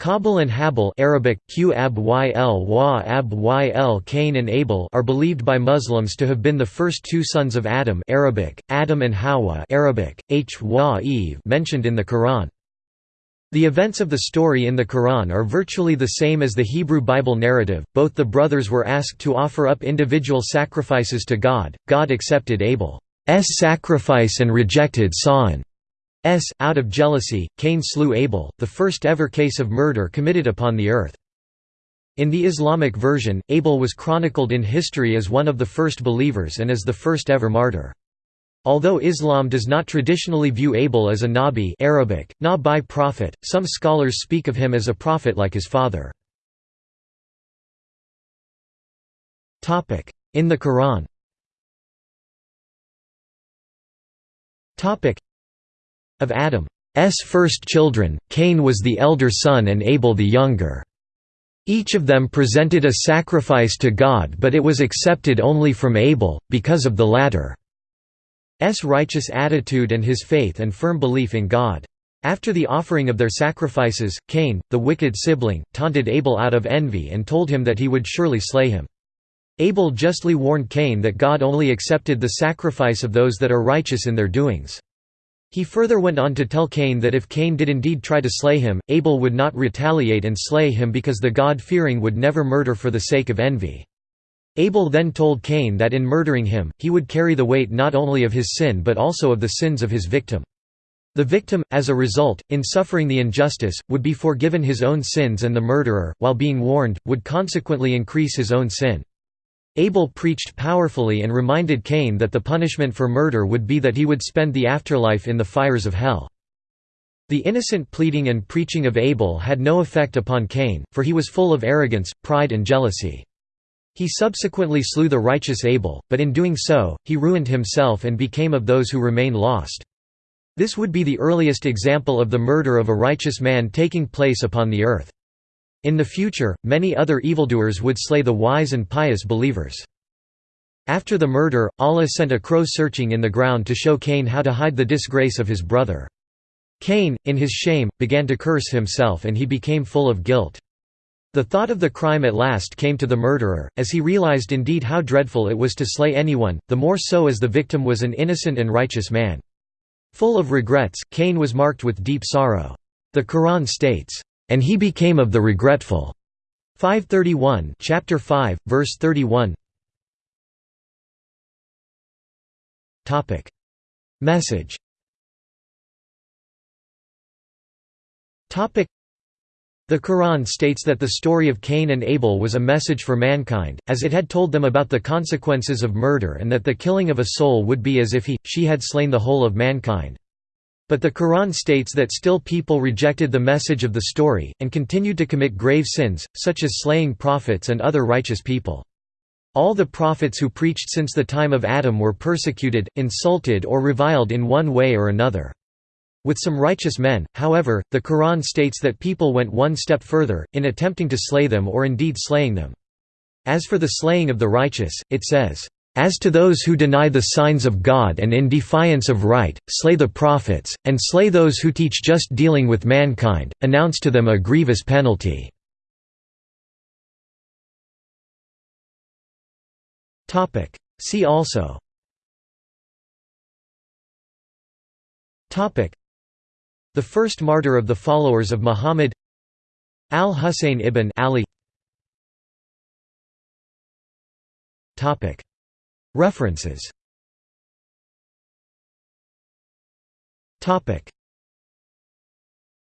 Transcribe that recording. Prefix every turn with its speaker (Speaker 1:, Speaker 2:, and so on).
Speaker 1: Qabil and Habil Arabic, Cain and Abel are believed by Muslims to have been the first two sons of Adam Arabic, Adam and Hawa Arabic, Eve mentioned in the Quran. The events of the story in the Quran are virtually the same as the Hebrew Bible narrative. Both the brothers were asked to offer up individual sacrifices to God. God accepted Abel's sacrifice and rejected Sa'an's S. Out of jealousy, Cain slew Abel, the first ever case of murder committed upon the earth. In the Islamic version, Abel was chronicled in history as one of the first believers and as the first ever martyr. Although Islam does not traditionally view Abel as a nabi Arabic, nabi prophet, some scholars speak of him as a prophet like his father. In the Quran of Adam's first children, Cain was the elder son and Abel the younger. Each of them presented a sacrifice to God but it was accepted only from Abel, because of the latter's righteous attitude and his faith and firm belief in God. After the offering of their sacrifices, Cain, the wicked sibling, taunted Abel out of envy and told him that he would surely slay him. Abel justly warned Cain that God only accepted the sacrifice of those that are righteous in their doings. He further went on to tell Cain that if Cain did indeed try to slay him, Abel would not retaliate and slay him because the God-fearing would never murder for the sake of envy. Abel then told Cain that in murdering him, he would carry the weight not only of his sin but also of the sins of his victim. The victim, as a result, in suffering the injustice, would be forgiven his own sins and the murderer, while being warned, would consequently increase his own sin. Abel preached powerfully and reminded Cain that the punishment for murder would be that he would spend the afterlife in the fires of hell. The innocent pleading and preaching of Abel had no effect upon Cain, for he was full of arrogance, pride and jealousy. He subsequently slew the righteous Abel, but in doing so, he ruined himself and became of those who remain lost. This would be the earliest example of the murder of a righteous man taking place upon the earth. In the future, many other evildoers would slay the wise and pious believers. After the murder, Allah sent a crow searching in the ground to show Cain how to hide the disgrace of his brother. Cain, in his shame, began to curse himself and he became full of guilt. The thought of the crime at last came to the murderer, as he realized indeed how dreadful it was to slay anyone, the more so as the victim was an innocent and righteous man. Full of regrets, Cain was marked with deep sorrow. The Quran states, and he became of the regretful. 531 chapter 5 verse 31 topic message topic the Quran states that the story of Cain and Abel was a message for mankind, as it had told them about the consequences of murder and that the killing of a soul would be as if he, she had slain the whole of mankind. But the Quran states that still people rejected the message of the story, and continued to commit grave sins, such as slaying prophets and other righteous people. All the prophets who preached since the time of Adam were persecuted, insulted or reviled in one way or another. With some righteous men, however, the Quran states that people went one step further, in attempting to slay them or indeed slaying them. As for the slaying of the righteous, it says, as to those who deny the signs of God and in defiance of right, slay the prophets, and slay those who teach just dealing with mankind, announce to them a grievous penalty." See also. The first martyr of the followers of Muhammad. Al-Husayn ibn Ali References